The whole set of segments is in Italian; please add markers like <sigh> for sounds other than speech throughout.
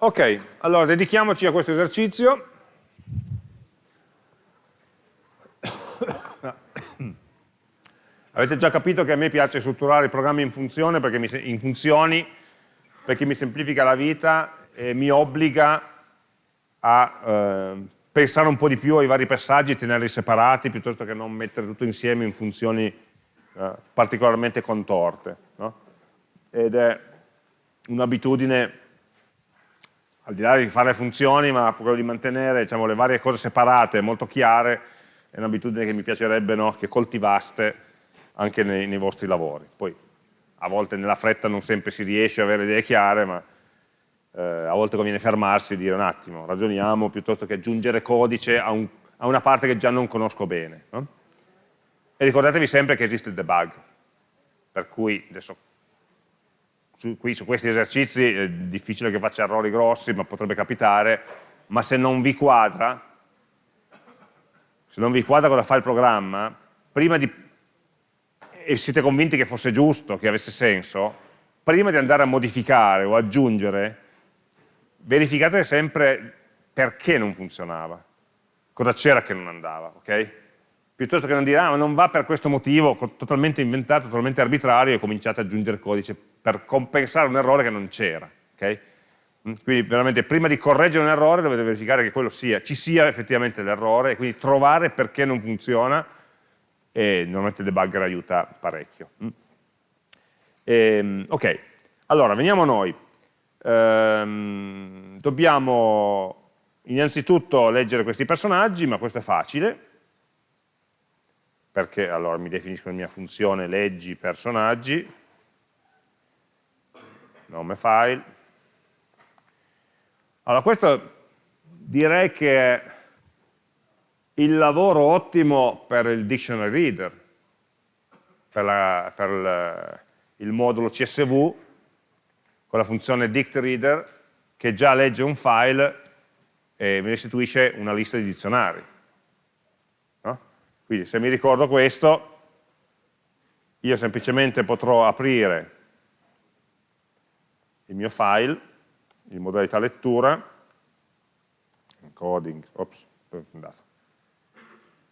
Ok, allora dedichiamoci a questo esercizio. Avete già capito che a me piace strutturare i programmi in, funzione perché mi, in funzioni perché mi semplifica la vita e mi obbliga a eh, pensare un po' di più ai vari passaggi tenerli separati piuttosto che non mettere tutto insieme in funzioni eh, particolarmente contorte. No? Ed è un'abitudine, al di là di fare le funzioni, ma quello di mantenere diciamo, le varie cose separate, molto chiare, è un'abitudine che mi piacerebbe no? che coltivaste anche nei, nei, vostri lavori. Poi a volte nella fretta non sempre si riesce a avere idee chiare, ma eh, a volte conviene fermarsi e dire un attimo, ragioniamo piuttosto che aggiungere codice a, un, a una parte che già non conosco bene. No? E ricordatevi sempre che esiste il debug, per cui adesso su, qui, su questi esercizi è difficile che faccia errori grossi, ma potrebbe capitare, ma se non vi quadra, se non vi quadra cosa fa il programma, prima di e siete convinti che fosse giusto, che avesse senso, prima di andare a modificare o aggiungere, verificate sempre perché non funzionava, cosa c'era che non andava, ok? Piuttosto che non dire, ah, ma non va per questo motivo, totalmente inventato, totalmente arbitrario, e cominciate ad aggiungere codice per compensare un errore che non c'era, ok? Mm, quindi veramente prima di correggere un errore dovete verificare che sia, ci sia effettivamente l'errore e quindi trovare perché non funziona e normalmente il debugger aiuta parecchio. Mm. E, ehm, ok, allora veniamo a noi. Ehm, dobbiamo innanzitutto leggere questi personaggi, ma questo è facile, perché allora mi definisco la mia funzione leggi personaggi, nome file. Allora questo direi che è il lavoro ottimo per il dictionary reader, per, la, per il, il modulo CSV, con la funzione dictReader, che già legge un file e mi restituisce una lista di dizionari. No? Quindi se mi ricordo questo, io semplicemente potrò aprire il mio file in modalità lettura, encoding, ops, andato?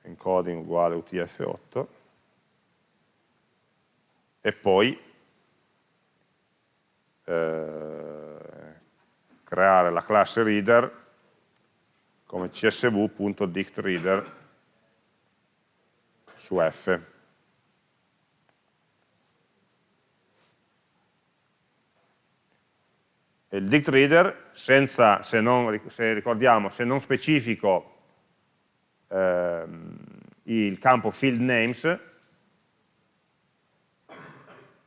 encoding uguale UTF-8 e poi eh, creare la classe reader come csv.dictReader su F. Il dictReader, senza, se, non, se ricordiamo, se non specifico ehm, il campo field names,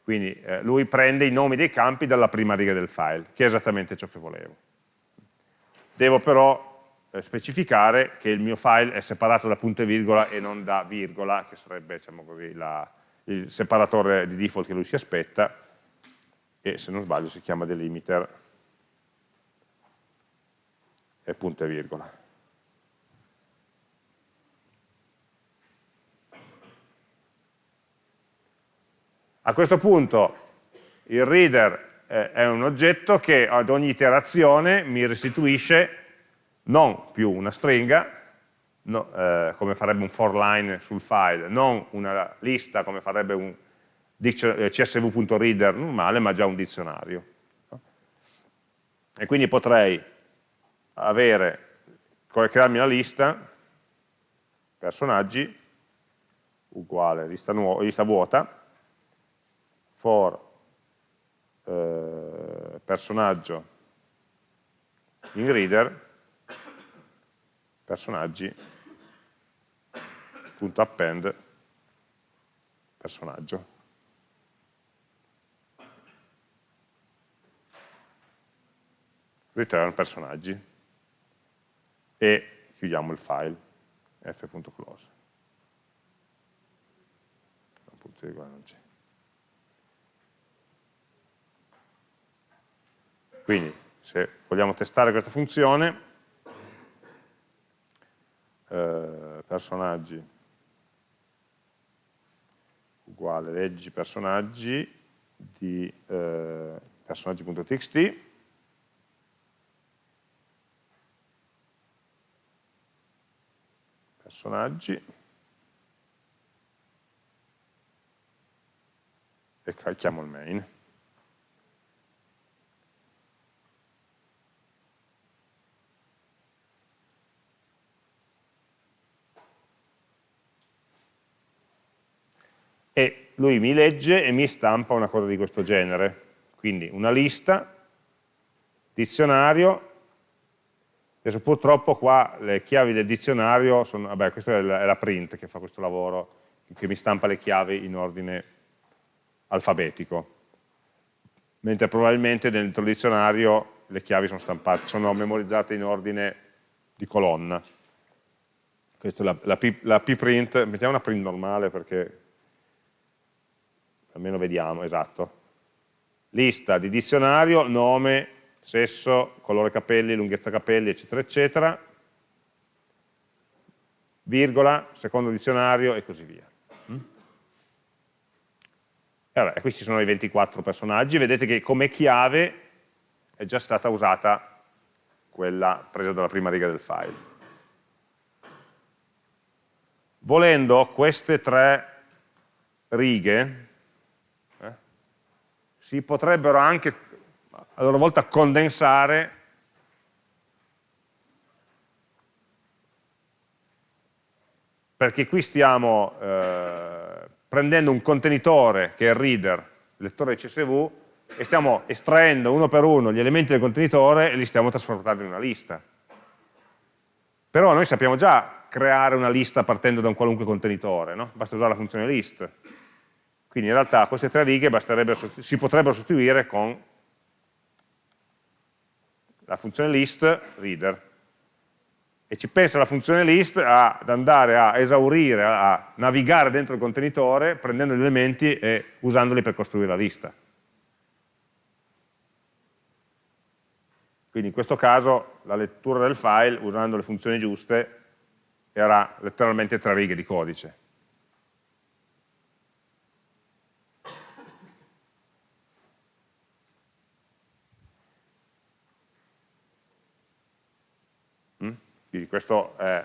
quindi eh, lui prende i nomi dei campi dalla prima riga del file, che è esattamente ciò che volevo. Devo però eh, specificare che il mio file è separato da punto e virgola e non da virgola, che sarebbe diciamo così, la, il separatore di default che lui si aspetta, e se non sbaglio si chiama delimiter e punto e virgola. A questo punto il reader eh, è un oggetto che ad ogni iterazione mi restituisce non più una stringa, no, eh, come farebbe un for line sul file, non una lista come farebbe un eh, csv.reader normale, ma già un dizionario. E quindi potrei avere, crearmi la lista, personaggi, uguale lista, lista vuota, for eh, personaggio in reader personaggi punto personaggio. Return personaggi e chiudiamo il file f.close Quindi se vogliamo testare questa funzione, eh, personaggi uguale leggi personaggi di eh, personaggi.txt personaggi, e carichiamo il main. E lui mi legge e mi stampa una cosa di questo genere. Quindi una lista, dizionario, adesso purtroppo qua le chiavi del dizionario sono, vabbè questa è la, è la print che fa questo lavoro, che mi stampa le chiavi in ordine alfabetico, mentre probabilmente dentro il dizionario le chiavi sono, stampate, sono memorizzate in ordine di colonna. Questa è la, la, P, la print, mettiamo una print normale perché almeno vediamo, esatto. Lista di dizionario, nome, sesso, colore capelli, lunghezza capelli, eccetera, eccetera, virgola, secondo dizionario e così via. E, vabbè, questi sono i 24 personaggi, vedete che come chiave è già stata usata quella presa dalla prima riga del file. Volendo queste tre righe eh, si potrebbero anche a loro volta condensare perché qui stiamo eh, prendendo un contenitore che è il reader, il lettore CSV, e stiamo estraendo uno per uno gli elementi del contenitore e li stiamo trasformando in una lista. Però noi sappiamo già creare una lista partendo da un qualunque contenitore, no? basta usare la funzione list. Quindi in realtà queste tre righe si potrebbero sostituire con la funzione list reader e ci pensa la funzione list ad andare a esaurire, a navigare dentro il contenitore prendendo gli elementi e usandoli per costruire la lista. Quindi in questo caso la lettura del file, usando le funzioni giuste, era letteralmente tre righe di codice. Quindi questo è,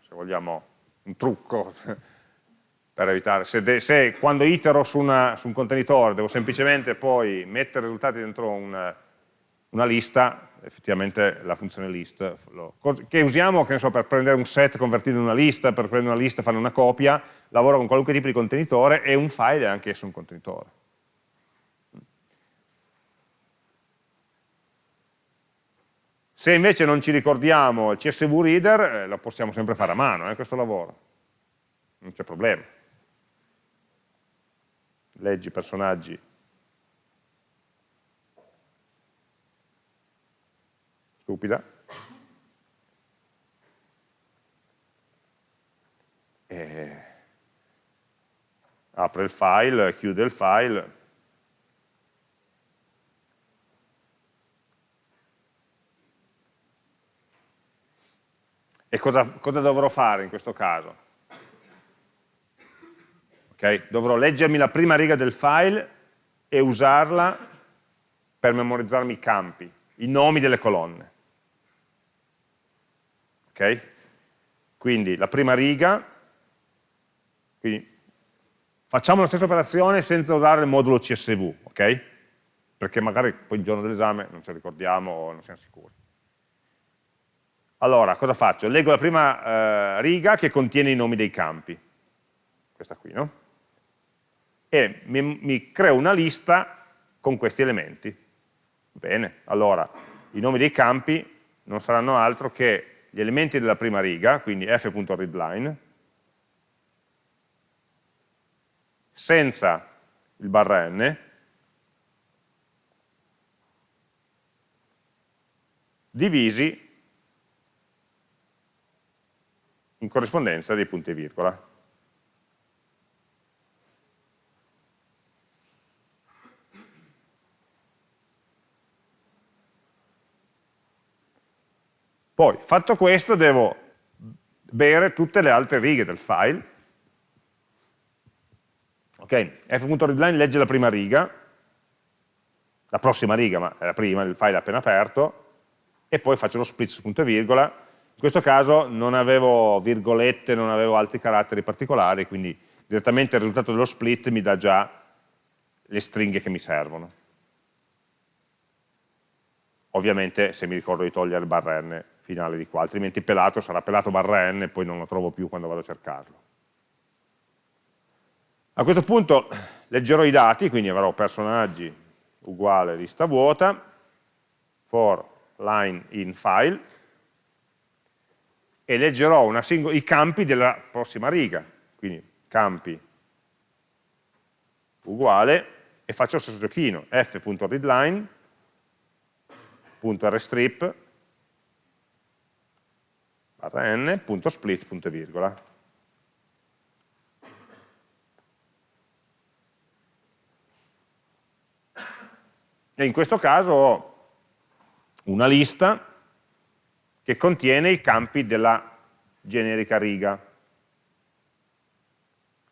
se vogliamo, un trucco <laughs> per evitare, se, se quando itero su, una, su, un contenitore devo semplicemente poi mettere i risultati dentro una, una lista, effettivamente la funzione list, lo, che usiamo che so, per prendere un set, convertirlo in una lista, per prendere una lista, fare una copia, lavoro con qualunque tipo di contenitore e un file è anche esso un contenitore. Se invece non ci ricordiamo il CSV Reader, eh, lo possiamo sempre fare a mano, eh, questo lavoro. Non c'è problema. Leggi personaggi. Stupida. E apre il file, chiude il file, E cosa, cosa dovrò fare in questo caso? Okay? Dovrò leggermi la prima riga del file e usarla per memorizzarmi i campi, i nomi delle colonne. Ok? Quindi la prima riga, quindi facciamo la stessa operazione senza usare il modulo CSV, ok? Perché magari poi il giorno dell'esame non ci ricordiamo o non siamo sicuri. Allora, cosa faccio? Leggo la prima eh, riga che contiene i nomi dei campi, questa qui, no? E mi, mi creo una lista con questi elementi. Bene, allora, i nomi dei campi non saranno altro che gli elementi della prima riga, quindi f.readline, senza il barra n, divisi in corrispondenza dei punti e virgola. Poi, fatto questo, devo bere tutte le altre righe del file. Ok, f.readline legge la prima riga, la prossima riga, ma è la prima, il file appena aperto, e poi faccio lo split punto e virgola, In questo caso non avevo virgolette, non avevo altri caratteri particolari, quindi direttamente il risultato dello split mi dà già le stringhe che mi servono. Ovviamente se mi ricordo di togliere il barra n finale di qua, altrimenti pelato sarà pelato barra n e poi non lo trovo più quando vado a cercarlo. A questo punto leggerò i dati, quindi avrò personaggi uguale lista vuota, for line in file, e leggerò i campi della prossima riga, quindi campi uguale, e faccio lo stesso giochino, f.readline barra n. E in questo caso ho una lista che contiene i campi della generica riga.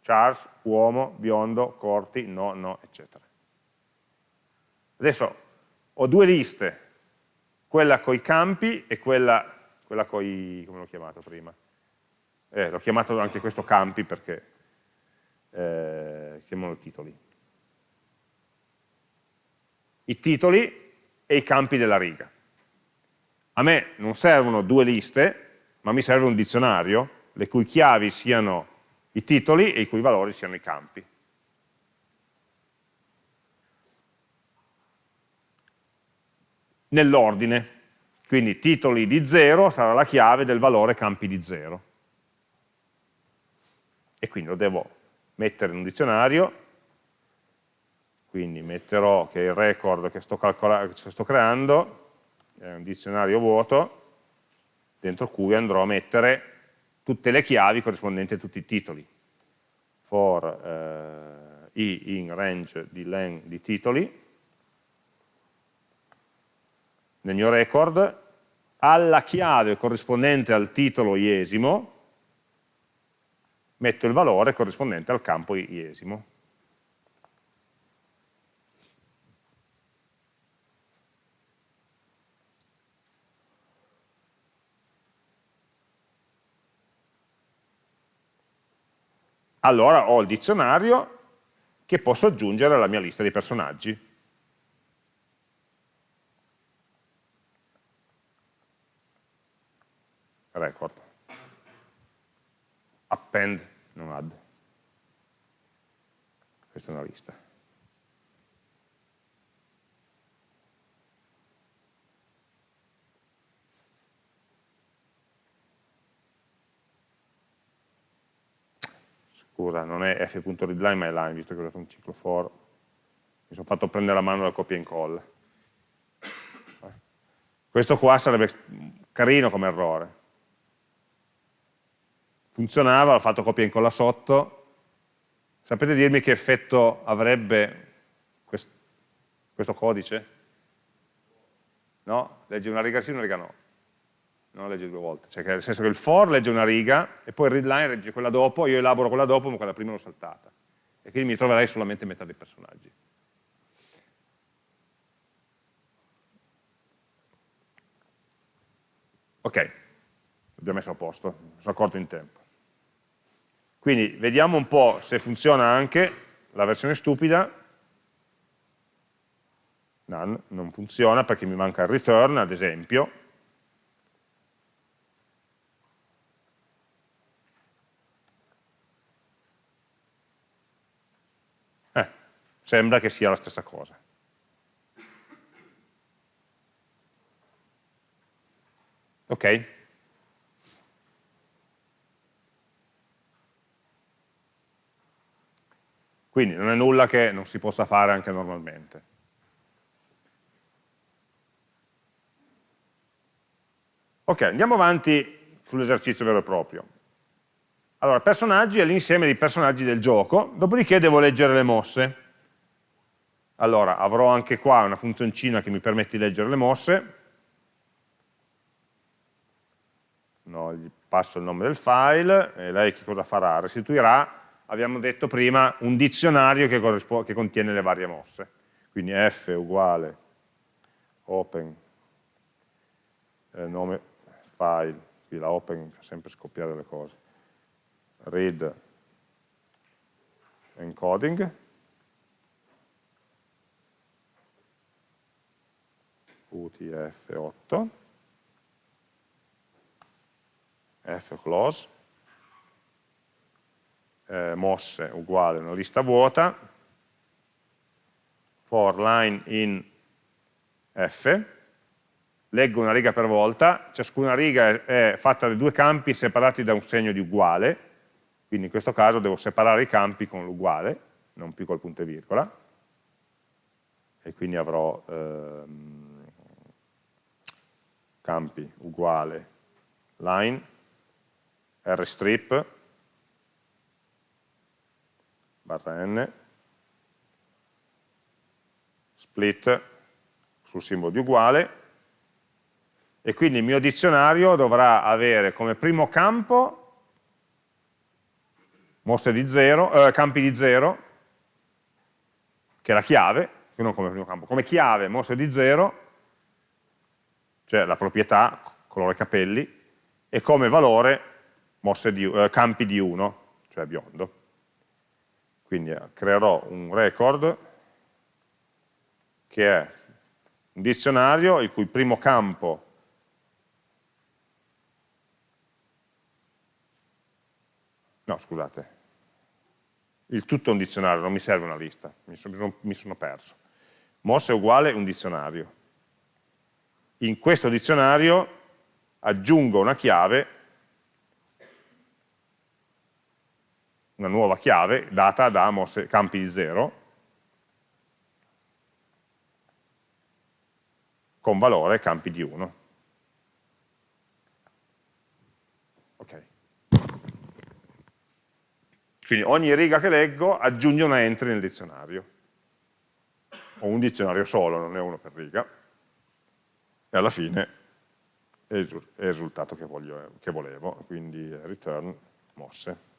Charles, uomo, biondo, corti, no, no, eccetera. Adesso ho due liste quella con i campi e quella, quella con i, come l'ho chiamato prima? Eh, l'ho chiamato anche questo campi perché eh, chiamano titoli. I titoli e i campi della riga. A me non servono due liste, ma mi serve un dizionario, le cui chiavi siano i titoli e i cui valori siano i campi. nell'ordine. Quindi titoli di 0 sarà la chiave del valore campi di 0. E quindi lo devo mettere in un dizionario, quindi metterò che il record che sto, che sto creando è un dizionario vuoto, dentro cui andrò a mettere tutte le chiavi corrispondenti a tutti i titoli. For eh, i in range di len di titoli, nel mio record, alla chiave corrispondente al titolo iesimo, metto il valore corrispondente al campo iesimo. Allora ho il dizionario che posso aggiungere alla mia lista di personaggi. record. Append, non add. Questa è una lista. Scusa, non è f.readline ma è line, visto che ho dato un ciclo for. Mi sono fatto prendere la mano dal copia e incolla. Questo qua sarebbe carino come errore funzionava, ho fatto copia e incolla sotto, sapete dirmi che effetto avrebbe quest questo codice? No? Legge una riga sì, una riga no. Non legge due volte, cioè nel senso che il for legge una riga e poi il readline legge quella dopo, io elaboro quella dopo ma quella prima l'ho saltata. E quindi mi troverai solamente metà dei personaggi. Ok, l'abbiamo messo a posto, mi sono accorto in tempo. Quindi vediamo un po' se funziona anche la versione stupida. None, non funziona perché mi manca il return, ad esempio. Eh, sembra che sia la stessa cosa. Ok? Quindi non è nulla che non si possa fare anche normalmente. Ok, andiamo avanti sull'esercizio vero e proprio. Allora, personaggi è l'insieme dei personaggi del gioco, dopodiché devo leggere le mosse. Allora, avrò anche qua una funzioncina che mi permette di leggere le mosse. No, gli passo il nome del file, e lei che cosa farà? Restituirà abbiamo detto prima, un dizionario che, che contiene le varie mosse. Quindi f uguale open eh, nome file, qui la open fa sempre scoppiare le cose, read encoding, UTF-8, F close, eh, mosse uguale una lista vuota, for line in F, leggo una riga per volta, ciascuna riga è fatta da due campi separati da un segno di uguale, quindi in questo caso devo separare i campi con l'uguale, non più col punto e virgola, e quindi avrò ehm, campi uguale. Line, rstrip, barra n, split sul simbolo di uguale, e quindi il mio dizionario dovrà avere come primo campo mosse di zero, eh, campi di 0, che è la chiave, non come primo campo, come chiave mosse di 0, cioè la proprietà, colore capelli, e come valore di, eh, campi di 1, cioè biondo. Quindi eh, creerò un record che è un dizionario il cui primo campo no scusate, il tutto è un dizionario, non mi serve una lista, mi sono, mi sono perso. Moss è uguale un dizionario. In questo dizionario aggiungo una chiave, una nuova chiave data da mosse, campi di 0, con valore campi di 1. Quindi ogni riga che leggo aggiunge una entry nel dizionario. Ho un dizionario solo, non è uno per riga. E alla fine è il risultato che, voglio, che volevo, quindi return mosse.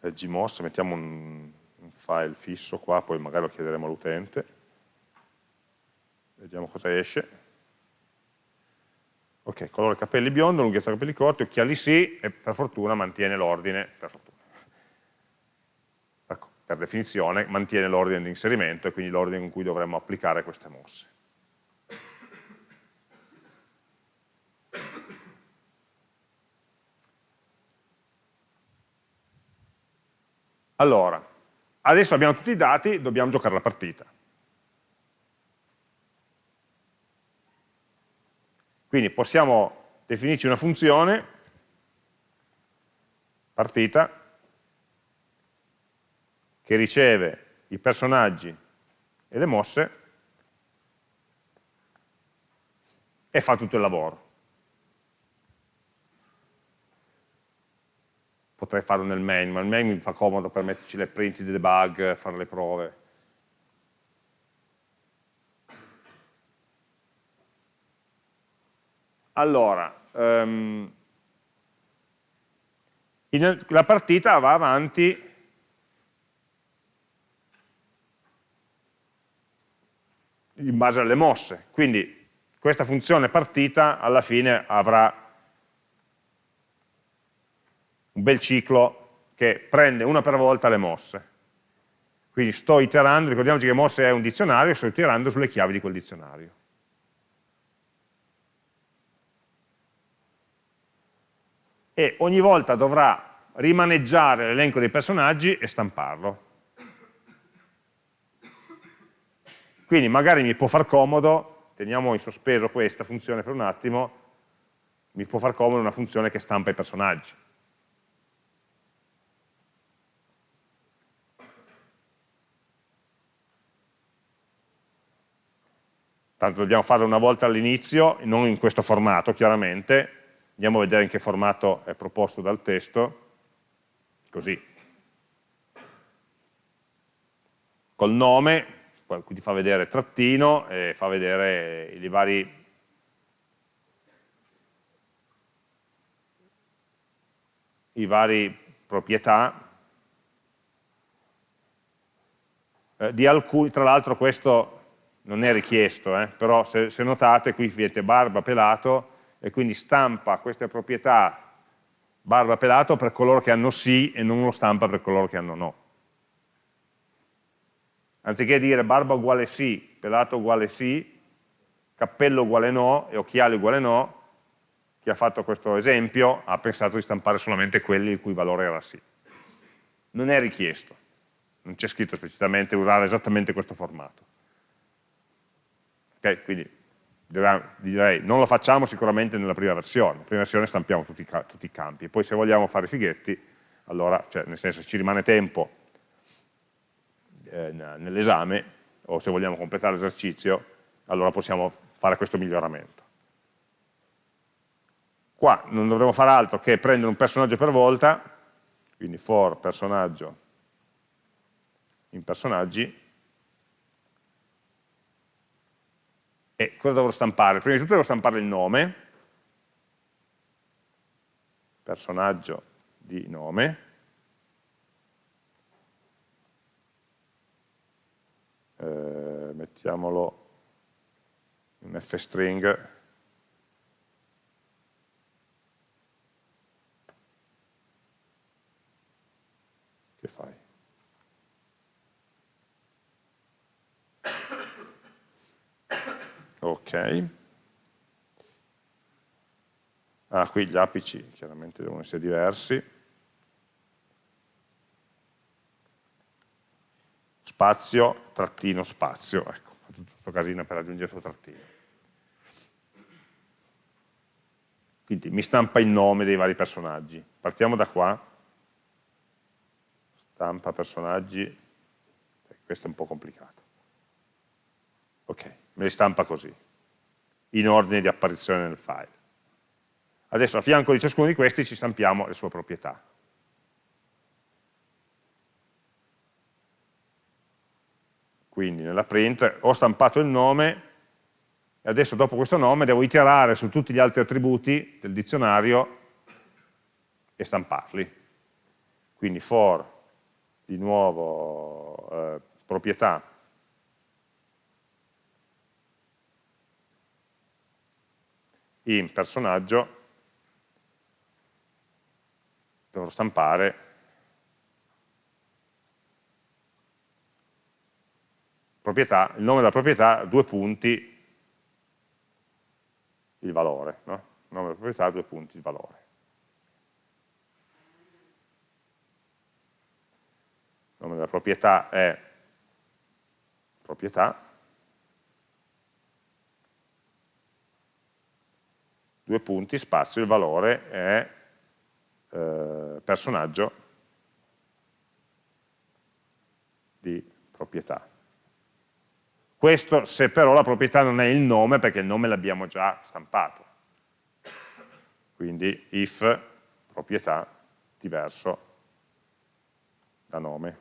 gmoss, mettiamo un, un, file fisso qua, poi magari lo chiederemo all'utente, vediamo cosa esce. Ok, colore capelli biondo, lunghezza capelli corti, occhiali sì, e per fortuna mantiene l'ordine, per per definizione, mantiene l'ordine di inserimento e quindi l'ordine in cui dovremmo applicare queste mosse. Allora, adesso abbiamo tutti i dati, dobbiamo giocare la partita. Quindi possiamo definirci una funzione, partita, che riceve i personaggi e le mosse e fa tutto il lavoro. Potrei farlo nel main, ma il main mi fa comodo per metterci le print di debug, fare le prove. Allora, um, in, la partita va avanti in base alle mosse, quindi questa funzione partita alla fine avrà un bel ciclo che prende una per volta le mosse. Quindi sto iterando, ricordiamoci che mosse è un dizionario, sto iterando sulle chiavi di quel dizionario. e ogni volta dovrà rimaneggiare l'elenco dei personaggi e stamparlo. Quindi magari mi può far comodo, teniamo in sospeso questa funzione per un attimo, mi può far comodo una funzione che stampa i personaggi. Tanto dobbiamo farlo una volta all'inizio, non in questo formato chiaramente, Andiamo a vedere in che formato è proposto dal testo, così. Col nome, qui ti fa vedere trattino e fa vedere i vari i vari proprietà eh, di alcuni, tra l'altro questo non è richiesto, eh, però se, se notate qui vedete barba pelato e quindi stampa queste proprietà barba pelato per coloro che hanno sì e non lo stampa per coloro che hanno no. Anziché dire barba uguale sì, pelato uguale sì, cappello uguale no e occhiali uguale no, chi ha fatto questo esempio ha pensato di stampare solamente quelli il cui valore era sì. Non è richiesto, non c'è scritto esplicitamente usare esattamente questo formato. Ok, quindi direi non lo facciamo sicuramente nella prima versione, nella prima versione stampiamo tutti, tutti i campi, poi se vogliamo fare i fighetti, allora, cioè, nel senso ci rimane tempo eh, nell'esame, o se vogliamo completare l'esercizio, allora possiamo fare questo miglioramento. Qua non dovremo fare altro che prendere un personaggio per volta, quindi for personaggio in personaggi, E cosa dovrò stampare? Prima di tutto devo stampare il nome, personaggio di nome, eh, mettiamolo in f-string, che fai? ok. Ah qui gli apici chiaramente devono essere diversi. Spazio, trattino, spazio ecco, questo casino per aggiungere questo trattino. Quindi mi stampa il nome dei vari personaggi. Partiamo da qua. Stampa personaggi. Questo è un po' complicato. Ok me li stampa così, in ordine di apparizione nel file. Adesso a fianco di ciascuno di questi ci stampiamo le sue proprietà. Quindi nella print ho stampato il nome e adesso dopo questo nome devo iterare su tutti gli altri attributi del dizionario e stamparli. Quindi for, di nuovo, eh, proprietà in personaggio dovrò stampare proprietà, il nome della proprietà, due punti, il valore, no? il nome della proprietà, due punti, il valore. Il nome della proprietà è proprietà, due punti, spazio, il valore è eh, personaggio di proprietà. Questo se però la proprietà non è il nome, perché il nome l'abbiamo già stampato. Quindi if proprietà diverso da nome.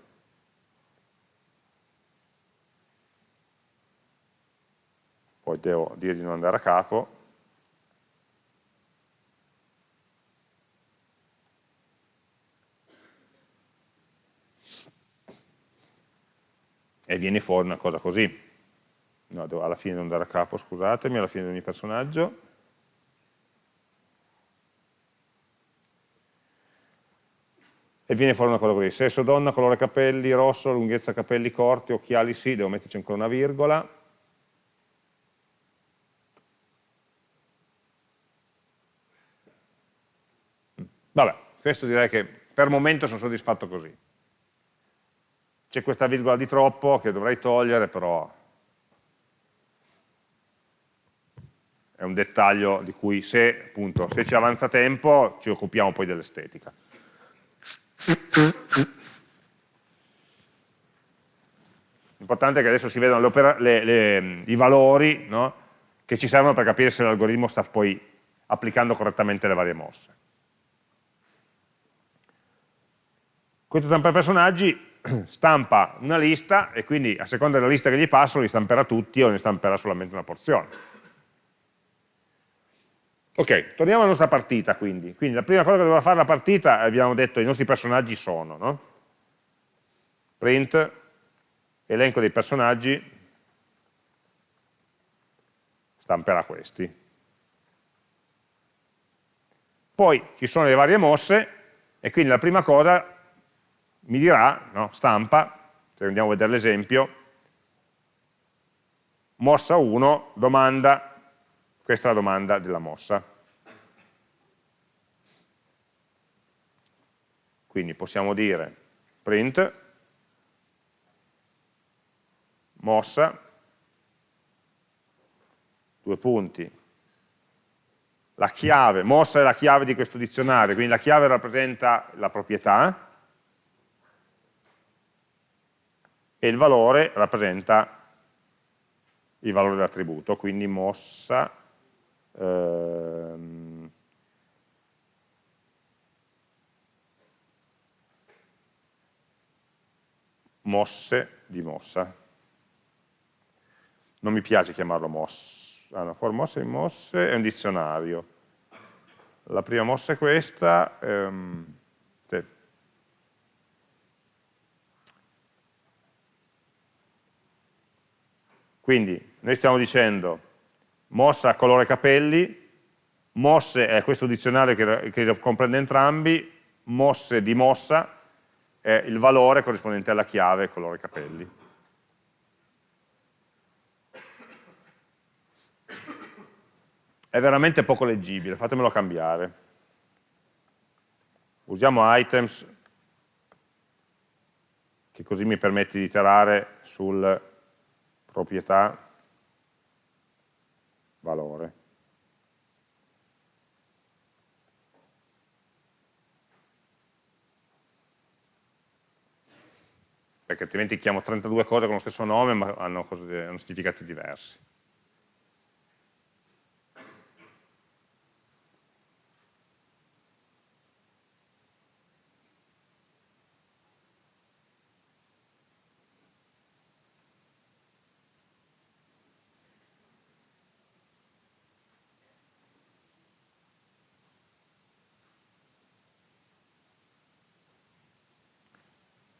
Poi devo dire di non andare a capo, e viene fuori una cosa così. No, devo alla fine devo andare a capo, scusatemi, alla fine di ogni personaggio. E viene fuori una cosa così, sesso donna, colore capelli, rosso, lunghezza capelli corti, occhiali sì, devo metterci ancora una virgola. Vabbè, questo direi che per il momento sono soddisfatto così c'è questa virgola di troppo che dovrei togliere, però è un dettaglio di cui se, appunto, se ci avanza tempo ci occupiamo poi dell'estetica. L'importante è che adesso si vedano le le, i valori no? che ci servono per capire se l'algoritmo sta poi applicando correttamente le varie mosse. Questo stampa personaggi <clears throat> stampa una lista e quindi a seconda della lista che gli passo li stamperà tutti o ne stamperà solamente una porzione. Ok, torniamo alla nostra partita quindi. Quindi la prima cosa che doveva fare la partita, abbiamo detto, i nostri personaggi sono, no? Print elenco dei personaggi stamperà questi. Poi ci sono le varie mosse e quindi la prima cosa mi dirà, no, stampa, se andiamo a vedere l'esempio, mossa 1, domanda, questa è la domanda della mossa. Quindi possiamo dire print mossa, due punti, la chiave, mossa è la chiave di questo dizionario, quindi la chiave rappresenta la proprietà e il valore rappresenta il valore dell'attributo, quindi mossa ehm, mosse di mossa. Non mi piace chiamarlo mossa, ah, no, for mosse di mosse è un dizionario. La prima mossa è questa, ehm, quindi noi stiamo dicendo mossa colore capelli, mosse è questo dizionario che, che comprende entrambi, mosse di mossa è il valore corrispondente alla chiave colore capelli. È veramente poco leggibile, fatemelo cambiare. Usiamo items, che così mi permette di iterare sul proprietà valore. perché altrimenti chiamo 32 cose con lo stesso nome ma hanno, cose, hanno significati diversi.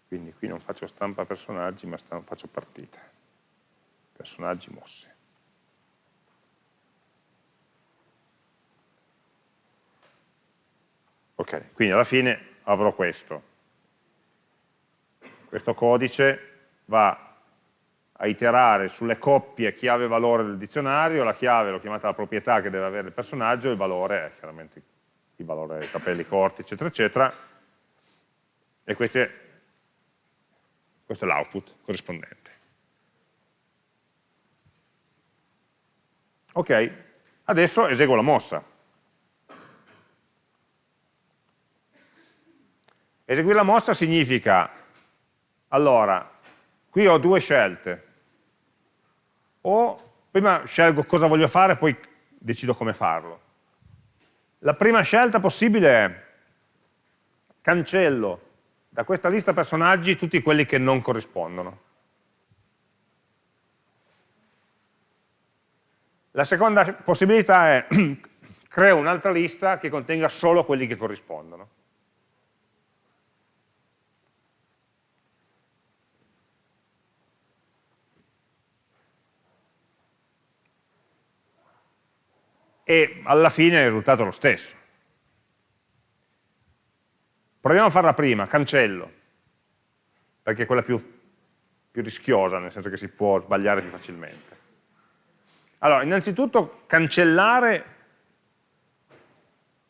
Quindi qui non faccio stampa personaggi, ma faccio partita. Personaggi mosse. Ok, quindi alla fine avrò questo. Questo codice va a iterare sulle coppie chiave valore del dizionario, la chiave l'ho chiamata la proprietà che deve avere il personaggio, il valore è chiaramente il valore dei capelli corti, eccetera, eccetera, e queste questo è l'output corrispondente. Ok, adesso eseguo la mossa. Eseguire la mossa significa, allora, qui ho due scelte. O prima scelgo cosa voglio fare, poi decido come farlo. La prima scelta possibile è cancello da questa lista personaggi tutti quelli che non corrispondono. La seconda possibilità è <clears throat> creo un'altra lista che contenga solo quelli che corrispondono. E alla fine il risultato è lo stesso. Proviamo a farla prima, cancello, perché è quella più, più rischiosa, nel senso che si può sbagliare più facilmente. Allora, innanzitutto cancellare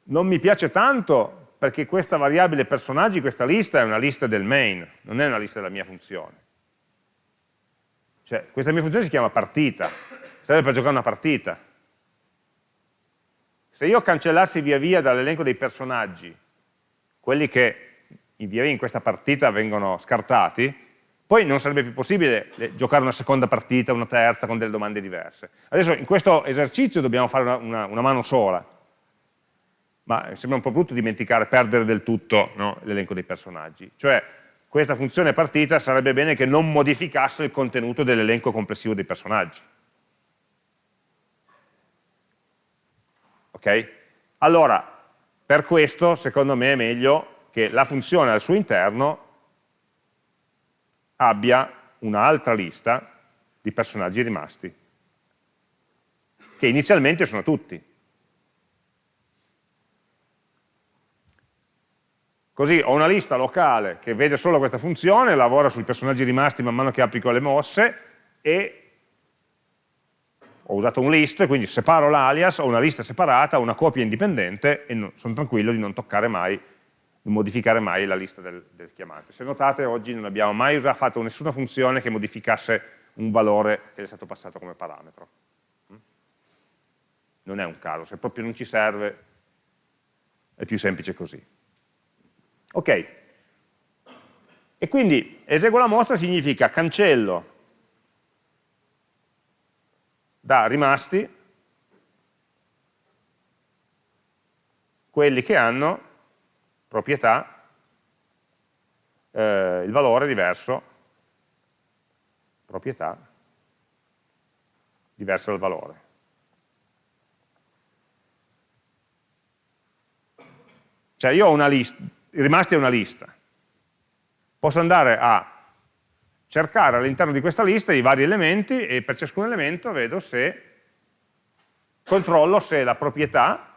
non mi piace tanto perché questa variabile personaggi, questa lista è una lista del main, non è una lista della mia funzione. Cioè, questa mia funzione si chiama partita, serve per giocare una partita. Se io cancellassi via via dall'elenco dei personaggi quelli che in via in questa partita vengono scartati, poi non sarebbe più possibile giocare una seconda partita, una terza, con delle domande diverse. Adesso in questo esercizio dobbiamo fare una, una, una mano sola, ma sembra un po' brutto dimenticare, perdere del tutto no, l'elenco dei personaggi. Cioè, questa funzione partita sarebbe bene che non modificasse il contenuto dell'elenco complessivo dei personaggi. Ok? Allora, per questo, secondo me, è meglio che la funzione al suo interno abbia un'altra lista di personaggi rimasti, che inizialmente sono tutti. Così ho una lista locale che vede solo questa funzione, lavora sui personaggi rimasti man mano che applico le mosse e ho usato un list, quindi separo l'alias, ho una lista separata, una copia indipendente e no, sono tranquillo di non toccare mai, di modificare mai la lista del, del chiamante. Se notate oggi non abbiamo mai usato, fatto nessuna funzione che modificasse un valore che è stato passato come parametro. Mm? Non è un caso, se proprio non ci serve è più semplice così. Ok, e quindi eseguo la mostra significa cancello da rimasti quelli che hanno proprietà, eh, il valore diverso, proprietà diversa dal valore. Cioè io ho una lista, rimasti è una lista, posso andare a cercare all'interno di questa lista i vari elementi e per ciascun elemento vedo se, controllo se la proprietà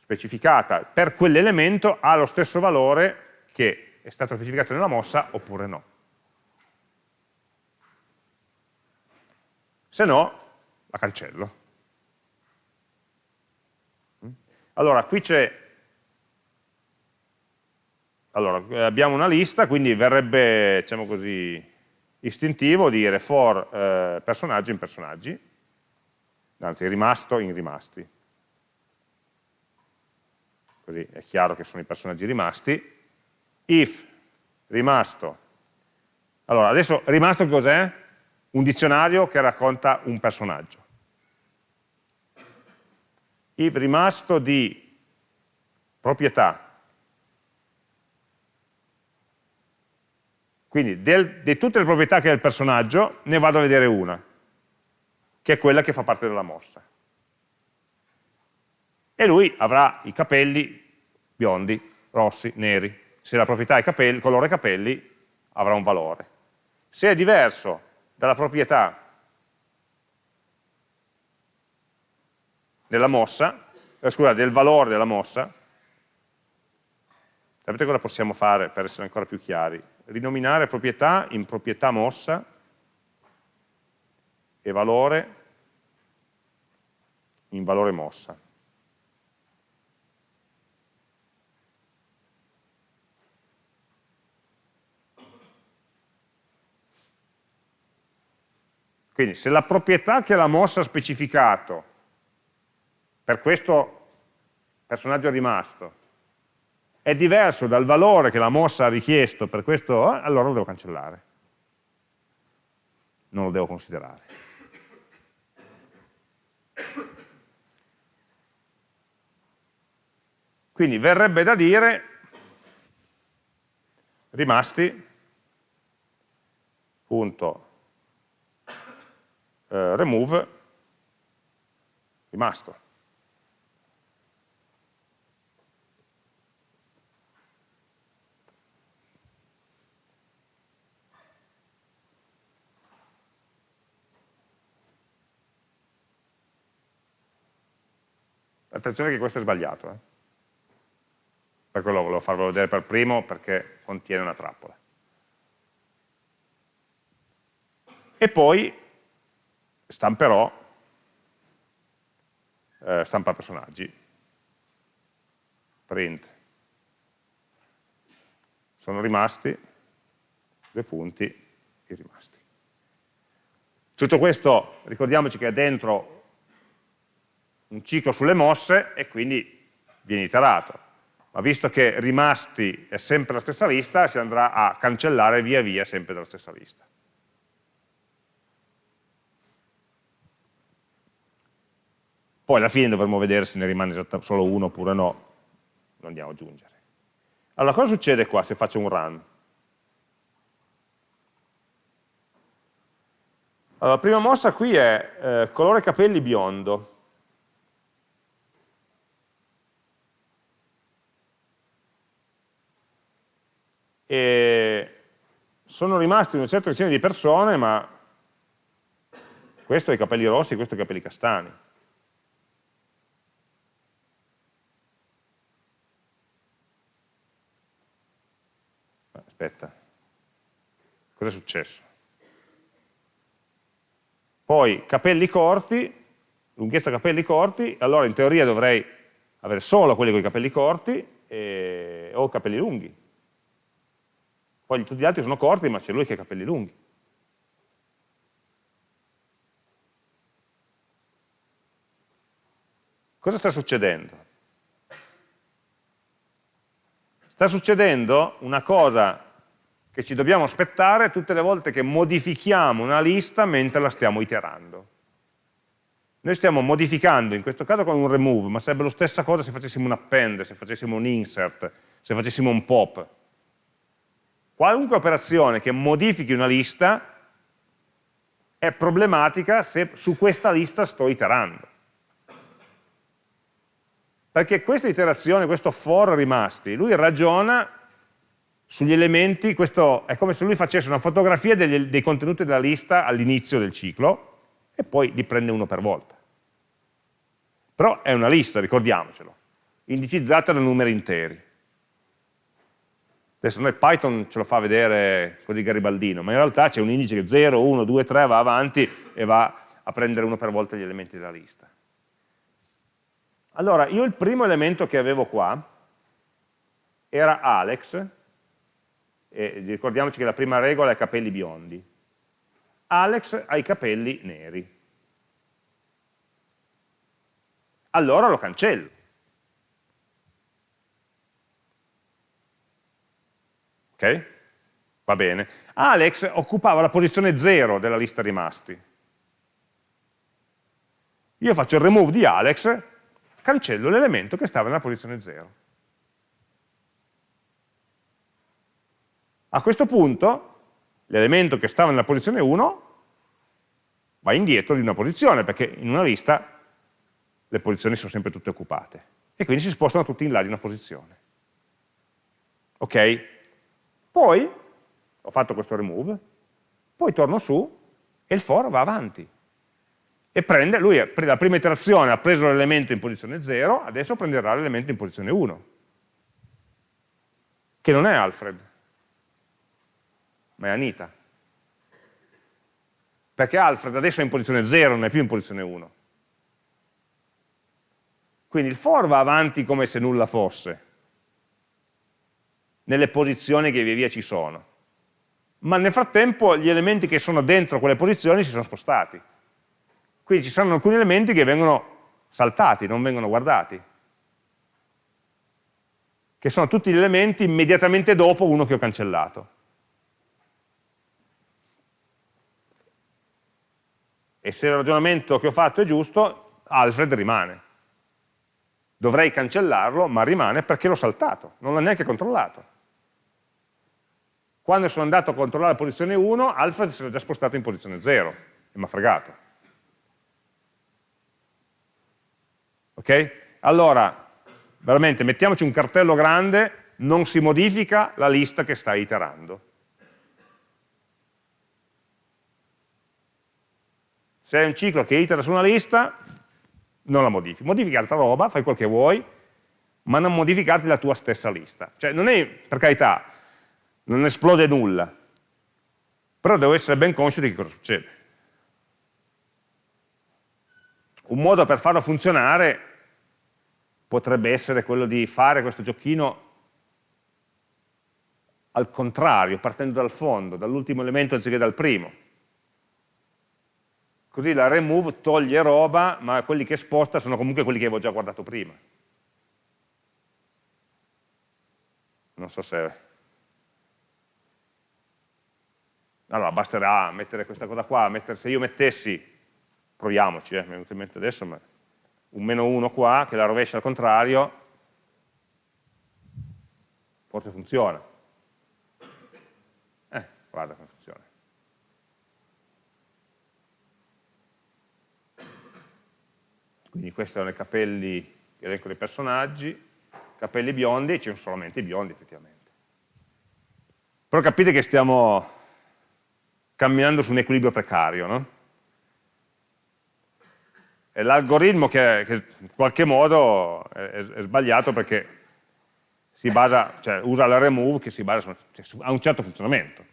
specificata per quell'elemento ha lo stesso valore che è stato specificato nella mossa oppure no. Se no, la cancello. Allora, qui c'è allora, eh, abbiamo una lista, quindi verrebbe, diciamo così, istintivo dire for eh, personaggio in personaggi, anzi rimasto in rimasti. Così è chiaro che sono i personaggi rimasti. If rimasto. Allora, adesso rimasto cos'è? Un dizionario che racconta un personaggio. If rimasto di proprietà Quindi di tutte le proprietà che ha il personaggio ne vado a vedere una, che è quella che fa parte della mossa. E lui avrà i capelli biondi, rossi, neri. Se la proprietà è capelli, colore capelli, avrà un valore. Se è diverso dalla proprietà della mossa, eh, scusa, del valore della mossa, sapete cosa possiamo fare per essere ancora più chiari? Rinominare proprietà in proprietà mossa e valore in valore mossa. Quindi se la proprietà che la mossa ha specificato per questo personaggio rimasto è diverso dal valore che la mossa ha richiesto per questo, eh, allora lo devo cancellare. Non lo devo considerare. Quindi verrebbe da dire rimasti punto eh, remove rimasto. Attenzione che questo è sbagliato. Eh? Per quello volevo farvelo vedere per primo perché contiene una trappola. E poi stamperò, eh, stampa personaggi, print. Sono rimasti, due punti, i rimasti. Tutto questo, ricordiamoci che è dentro un ciclo sulle mosse e quindi viene iterato. Ma visto che rimasti è sempre la stessa lista, si andrà a cancellare via via sempre dalla stessa lista. Poi alla fine dovremo vedere se ne rimane solo uno oppure no, lo andiamo ad aggiungere. Allora, cosa succede qua se faccio un run? Allora, la prima mossa qui è eh, colore capelli biondo. E sono rimasti una certa decina di persone, ma questo ha i capelli rossi, questo ha i capelli castani. Aspetta, cosa è successo? Poi capelli corti, lunghezza capelli corti, allora in teoria dovrei avere solo quelli con i capelli corti e, o capelli lunghi. Poi tutti gli altri sono corti, ma c'è lui che ha i capelli lunghi. Cosa sta succedendo? Sta succedendo una cosa che ci dobbiamo aspettare tutte le volte che modifichiamo una lista mentre la stiamo iterando. Noi stiamo modificando, in questo caso con un remove, ma sarebbe la stessa cosa se facessimo un append, se facessimo un insert, se facessimo un pop. Qualunque operazione che modifichi una lista è problematica se su questa lista sto iterando. Perché questa iterazione, questo for rimasti, lui ragiona sugli elementi, questo è come se lui facesse una fotografia dei, dei contenuti della lista all'inizio del ciclo e poi li prende uno per volta. Però è una lista, ricordiamocelo, indicizzata da numeri interi. Adesso noi Python ce lo fa vedere così garibaldino, ma in realtà c'è un indice che 0, 1, 2, 3 va avanti e va a prendere uno per volta gli elementi della lista. Allora, io il primo elemento che avevo qua era Alex, e ricordiamoci che la prima regola è capelli biondi. Alex ha i capelli neri. Allora lo cancello. Va bene. Alex occupava la posizione 0 della lista rimasti. Io faccio il remove di Alex, cancello l'elemento che stava nella posizione 0. A questo punto l'elemento che stava nella posizione 1 va indietro di una posizione, perché in una lista le posizioni sono sempre tutte occupate. E quindi si spostano tutti in là di una posizione. Ok? Poi ho fatto questo remove, poi torno su e il for va avanti. E prende, lui la prima iterazione ha preso l'elemento in posizione 0, adesso prenderà l'elemento in posizione 1, che non è Alfred, ma è Anita. Perché Alfred adesso è in posizione 0, non è più in posizione 1. Quindi il for va avanti come se nulla fosse, nelle posizioni che via via ci sono. Ma nel frattempo gli elementi che sono dentro quelle posizioni si sono spostati. Quindi ci saranno alcuni elementi che vengono saltati, non vengono guardati. Che sono tutti gli elementi immediatamente dopo uno che ho cancellato. E se il ragionamento che ho fatto è giusto, Alfred rimane dovrei cancellarlo, ma rimane perché l'ho saltato, non l'ho neanche controllato. Quando sono andato a controllare la posizione 1, Alfred si era già spostato in posizione 0 e mi ha fregato. Ok? Allora, veramente, mettiamoci un cartello grande, non si modifica la lista che stai iterando. Se è un ciclo che itera su una lista, non la modifichi. Modifichi altra roba, fai quel che vuoi, ma non modificarti la tua stessa lista. Cioè non è, per carità, non esplode nulla, però devo essere ben conscio di che cosa succede. Un modo per farlo funzionare potrebbe essere quello di fare questo giochino al contrario, partendo dal fondo, dall'ultimo elemento anziché dal primo così la remove toglie roba, ma quelli che sposta sono comunque quelli che avevo già guardato prima. Non so se... Allora, basterà mettere questa cosa qua, mettere, se io mettessi, proviamoci, eh, mi è venuto in mente adesso, ma un meno 1 qua, che la rovescia al contrario, forse funziona. Eh, guarda come funziona. quindi questi erano i capelli, elenco dei personaggi, capelli biondi, e ci sono solamente i biondi effettivamente. Però capite che stiamo camminando su un equilibrio precario, no? È l'algoritmo che, che, in qualche modo è, è, sbagliato perché si basa, cioè usa la remove che si basa su, cioè, ha un certo funzionamento,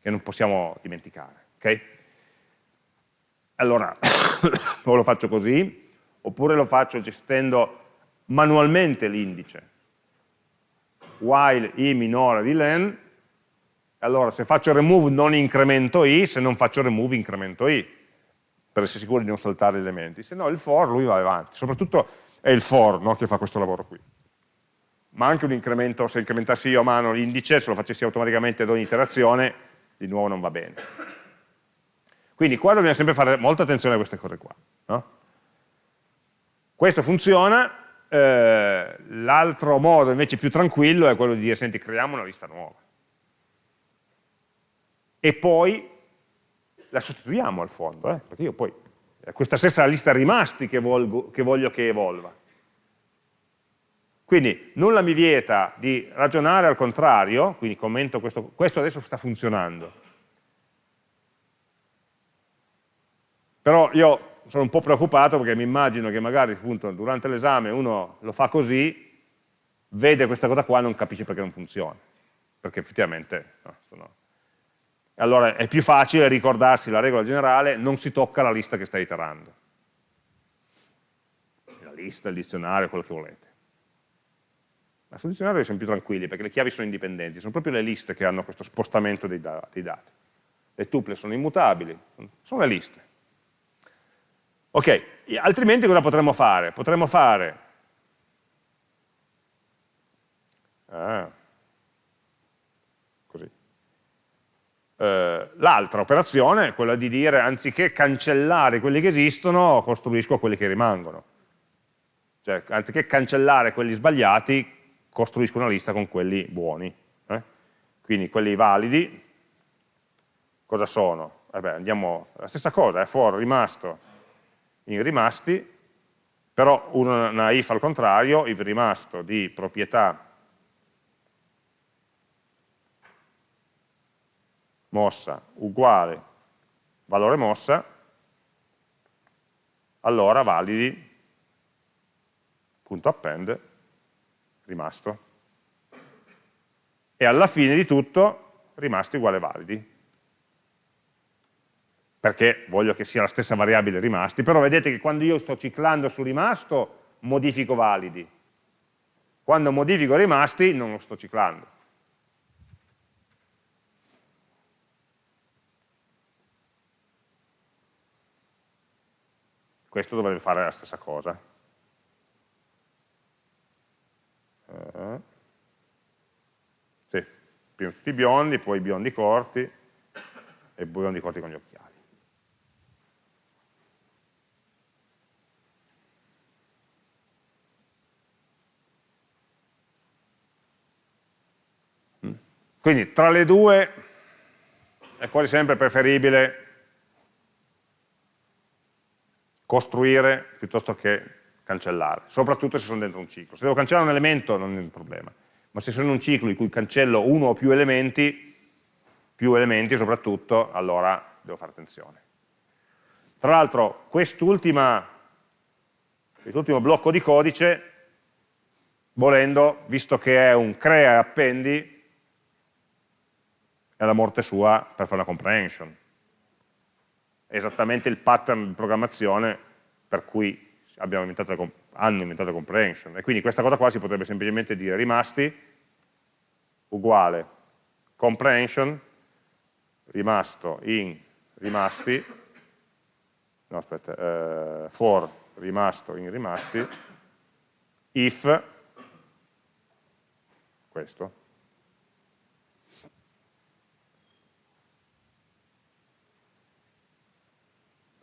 che non possiamo dimenticare. Okay? Allora, <coughs> o lo faccio così, oppure lo faccio gestendo manualmente l'indice. While i minore di len, allora se faccio remove non incremento i, se non faccio remove incremento i, per essere sicuro di non saltare gli elementi. Se no il for lui va avanti, soprattutto è il for no, che fa questo lavoro qui. Ma anche un incremento, se incrementassi io a mano l'indice, se lo facessi automaticamente ad ogni iterazione, di nuovo non va bene. Quindi qua dobbiamo sempre fare molta attenzione a queste cose qua. No? Questo funziona, eh, l'altro modo invece più tranquillo è quello di dire, senti, creiamo una lista nuova. E poi la sostituiamo al fondo, eh, perché io poi questa stessa lista rimasti che, volgo, che voglio che evolva. Quindi nulla mi vieta di ragionare al contrario, quindi commento questo, questo adesso sta funzionando, Però io sono un po' preoccupato perché mi immagino che magari appunto, durante l'esame uno lo fa così, vede questa cosa qua e non capisce perché non funziona. Perché effettivamente... No, sono... Allora è più facile ricordarsi la regola generale, non si tocca la lista che stai iterando. La lista, il dizionario, quello che volete. Ma sul dizionario siamo più tranquilli perché le chiavi sono indipendenti, sono proprio le liste che hanno questo spostamento dei, dei dati. Le tuple sono immutabili, sono le liste. Ok, altrimenti cosa potremmo fare? Potremmo fare ah, Eh, L'altra operazione è quella di dire, anziché cancellare quelli che esistono, costruisco quelli che rimangono. Cioè, anziché cancellare quelli sbagliati, costruisco una lista con quelli buoni. Eh? Quindi quelli validi, cosa sono? Eh beh, andiamo, la stessa cosa, è eh, for rimasto in rimasti, però una if al contrario, if rimasto di proprietà mossa uguale valore mossa, allora validi punto append rimasto. E alla fine di tutto rimasti uguale validi perché voglio che sia la stessa variabile rimasti, però vedete che quando io sto ciclando su rimasto modifico validi, quando modifico rimasti non lo sto ciclando. Questo dovrebbe fare la stessa cosa. Uh, sì, prima tutti biondi, poi biondi corti e biondi corti con gli occhiali. Quindi tra le due è quasi sempre preferibile costruire piuttosto che cancellare, soprattutto se sono dentro un ciclo. Se devo cancellare un elemento non è un problema, ma se sono in un ciclo in cui cancello uno o più elementi, più elementi soprattutto, allora devo fare attenzione. Tra l'altro quest'ultimo blocco di codice, volendo, visto che è un crea e appendi, è la morte sua per fare una comprehension. Esattamente il pattern di programmazione per cui inventato hanno inventato comprehension. E quindi questa cosa qua si potrebbe semplicemente dire rimasti uguale comprehension rimasto in rimasti no aspetta, eh, for rimasto in rimasti if questo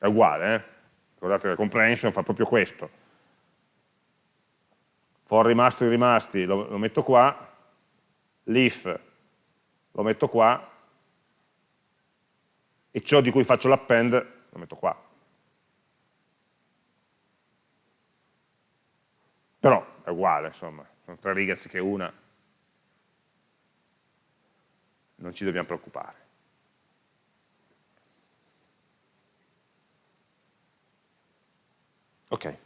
è uguale, eh? ricordate che la comprehension fa proprio questo. For rimasto i rimasti lo, lo metto qua, l'if lo metto qua, e ciò di cui faccio l'append lo metto qua. Però è uguale, insomma, sono tre righe che una. non ci dobbiamo preoccupare. Ok.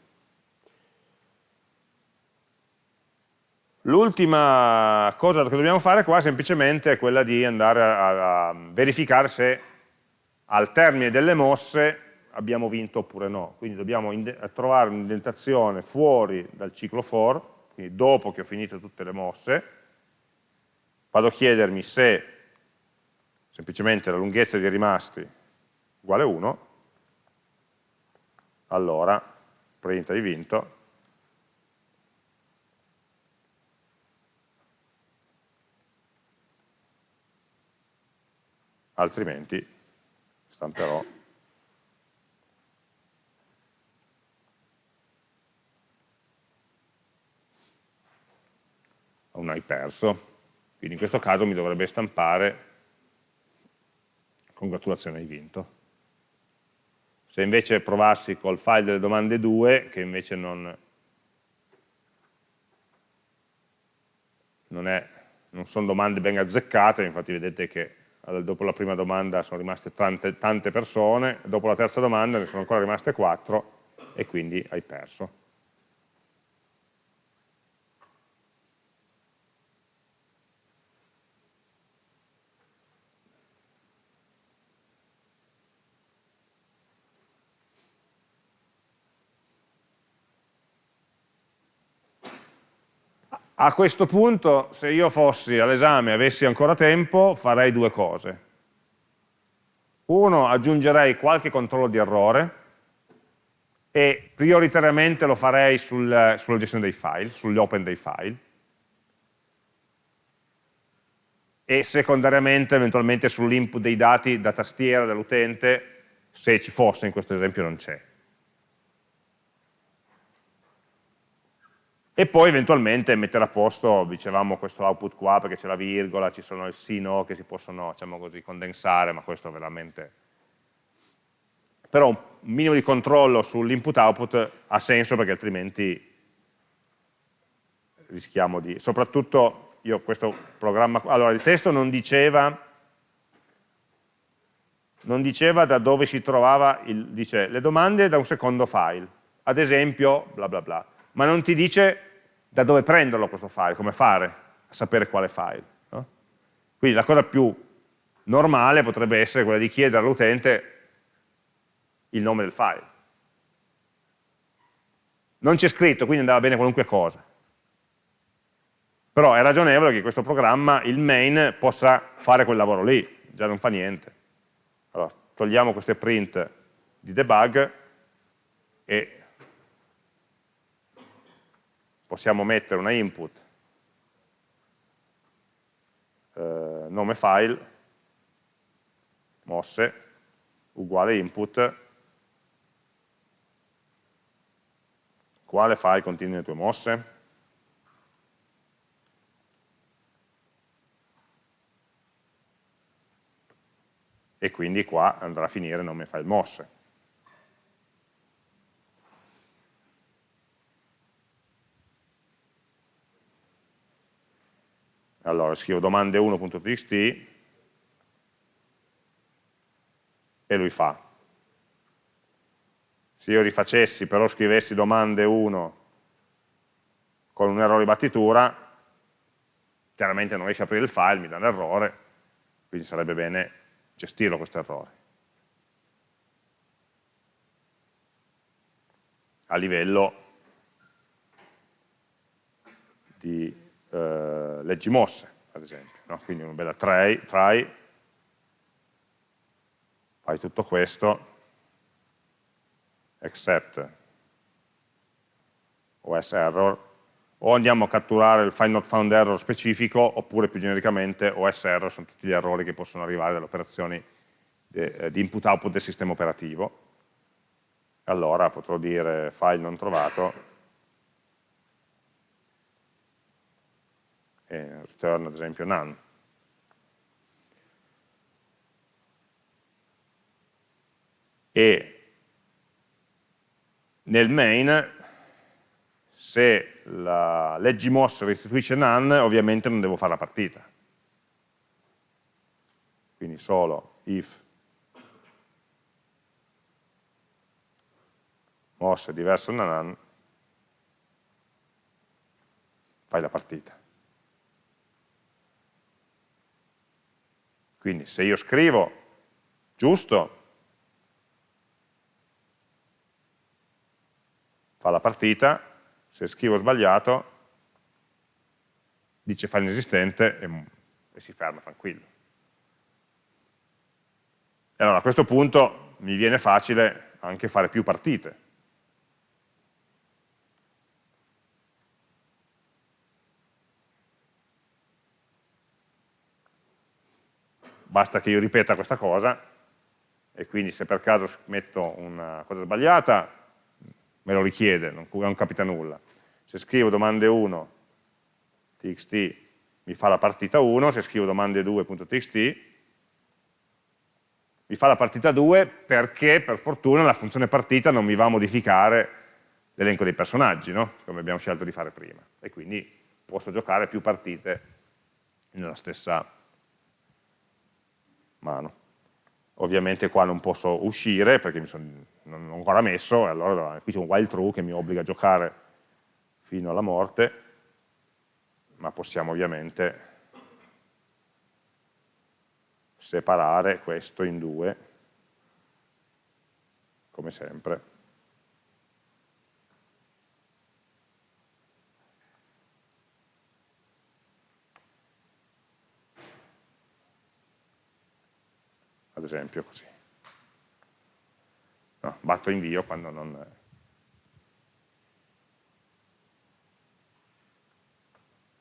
L'ultima cosa che dobbiamo fare qua è semplicemente quella di andare a, a verificare se al termine delle mosse abbiamo vinto oppure no. Quindi dobbiamo trovare un'indentazione fuori dal ciclo for, quindi dopo che ho finito tutte le mosse, vado a chiedermi se semplicemente la lunghezza dei rimasti uguale 1, allora print hai vinto, altrimenti stamperò. Un hai perso, quindi in questo caso mi dovrebbe stampare. Congratulazioni hai vinto. Se invece provassi col file delle domande 2, che invece non, non, è, non sono domande ben azzeccate, infatti vedete che dopo la prima domanda sono rimaste tante, tante persone, dopo la terza domanda ne sono ancora rimaste 4 e quindi hai perso. A questo punto, se io fossi all'esame e avessi ancora tempo, farei due cose. Uno, aggiungerei qualche controllo di errore e prioritariamente lo farei sul, sulla gestione dei file, sugli open dei file. E secondariamente, eventualmente, sull'input dei dati da tastiera dell'utente, se ci fosse, in questo esempio non c'è. E poi eventualmente mettere a posto, dicevamo, questo output qua perché c'è la virgola, ci sono il sì, no che si possono, diciamo così, condensare, ma questo veramente... Però un minimo di controllo sull'input-output ha senso perché altrimenti rischiamo di... Soprattutto io questo programma... Allora, il testo non diceva non diceva da dove si trovava, il, dice le domande da un secondo file, ad esempio bla bla bla, ma non ti dice da dove prenderlo questo file, come fare a sapere quale file. No? Quindi la cosa più normale potrebbe essere quella di chiedere all'utente il nome del file. Non c'è scritto, quindi andava bene qualunque cosa. Però è ragionevole che questo programma, il main, possa fare quel lavoro lì, già non fa niente. Allora, togliamo queste print di debug e possiamo mettere una input eh, nome file mosse uguale input quale file contiene le tue mosse e quindi qua andrà a finire nome file mosse Allora scrivo domande1.txt e lui fa. Se io rifacessi, però scrivessi domande 1 con un errore di battitura, chiaramente non riesce a aprire il file, mi dà un errore, quindi sarebbe bene gestirlo questo errore. A livello di eh, leggi mosse, ad esempio. No? Quindi una bella try, try, fai tutto questo, except OS error, o andiamo a catturare il find not found error specifico, oppure più genericamente OS error sono tutti gli errori che possono arrivare dalle operazioni eh, di input-output del sistema operativo. Allora potrò dire file non trovato, e return ad esempio none. E nel main, se la leggimossa restituisce none, ovviamente non devo fare la partita. quindi solo if mosse diverso da none, fai la partita. Quindi se io scrivo giusto, fa la partita, se scrivo sbagliato, dice file inesistente e, e si ferma tranquillo. E allora a questo punto mi viene facile anche fare più partite. Basta che io ripeta questa cosa e quindi se per caso metto una cosa sbagliata me lo richiede, non, non capita nulla. Se scrivo domande 1, txt mi fa la partita 1, se scrivo domande 2.txt mi fa la partita 2 perché per fortuna la funzione partita non mi va a modificare l'elenco dei personaggi, no? come abbiamo scelto di fare prima. E quindi posso giocare più partite nella stessa mano. Ovviamente qua non posso uscire perché mi sono non ho ancora messo, e allora qui c'è un while true che mi obbliga a giocare fino alla morte, ma possiamo ovviamente separare questo in due, come sempre. Ad esempio così. No, batto invio quando non...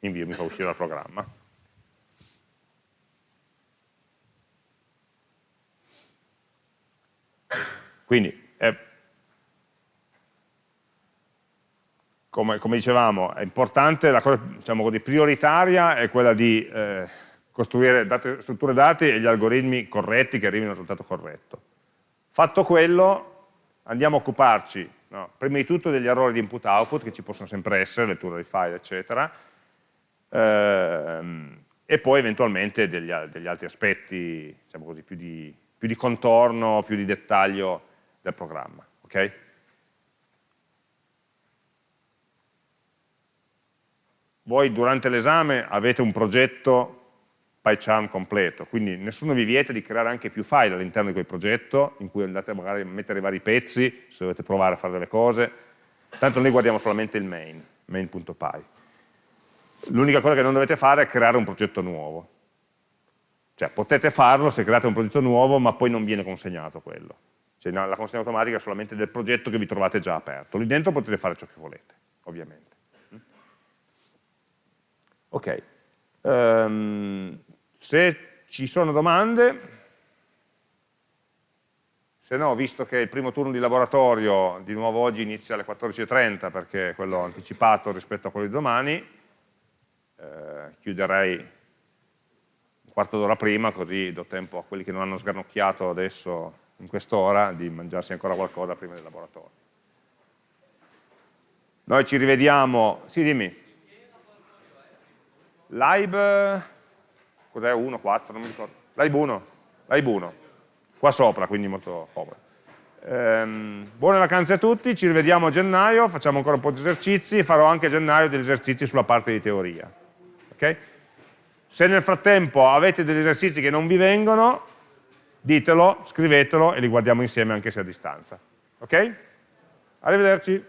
Invio mi fa uscire dal programma. Quindi, eh, come, come, dicevamo, è importante, la cosa diciamo così, prioritaria è quella di eh, costruire date, strutture dati e gli algoritmi corretti che arrivino al risultato corretto. Fatto quello, andiamo a occuparci, no, prima di tutto degli errori di input-output, che ci possono sempre essere, lettura dei file, eccetera, ehm, e poi eventualmente degli, degli altri aspetti, diciamo così, più di, più di, contorno, più di dettaglio del programma. Okay? Voi durante l'esame avete un progetto PyCharm completo, quindi nessuno vi vieta di creare anche più file all'interno di quel progetto, in cui andate magari a mettere vari pezzi, se dovete provare a fare delle cose, tanto noi guardiamo solamente il main, main.py. L'unica cosa che non dovete fare è creare un progetto nuovo. Cioè potete farlo se create un progetto nuovo, ma poi non viene consegnato quello. Cioè, la consegna automatica è solamente del progetto che vi trovate già aperto. Lì dentro potete fare ciò che volete, ovviamente. Ok. Um, se ci sono domande, se no, visto che il primo turno di laboratorio di nuovo oggi inizia alle 14.30 perché è quello anticipato rispetto a quello di domani, eh, chiuderei un quarto d'ora prima così do tempo a quelli che non hanno sgranocchiato adesso in quest'ora di mangiarsi ancora qualcosa prima del laboratorio. Noi ci rivediamo, sì dimmi, live cos'è 1, 4, non mi ricordo, live 1, live 1, qua sopra, quindi molto comodo. Ehm, buone vacanze a tutti, ci rivediamo a gennaio, facciamo ancora un po' di esercizi farò anche a gennaio degli esercizi sulla parte di teoria. Okay? Se nel frattempo avete degli esercizi che non vi vengono, ditelo, scrivetelo e li guardiamo insieme anche se a distanza. Ok? Arrivederci.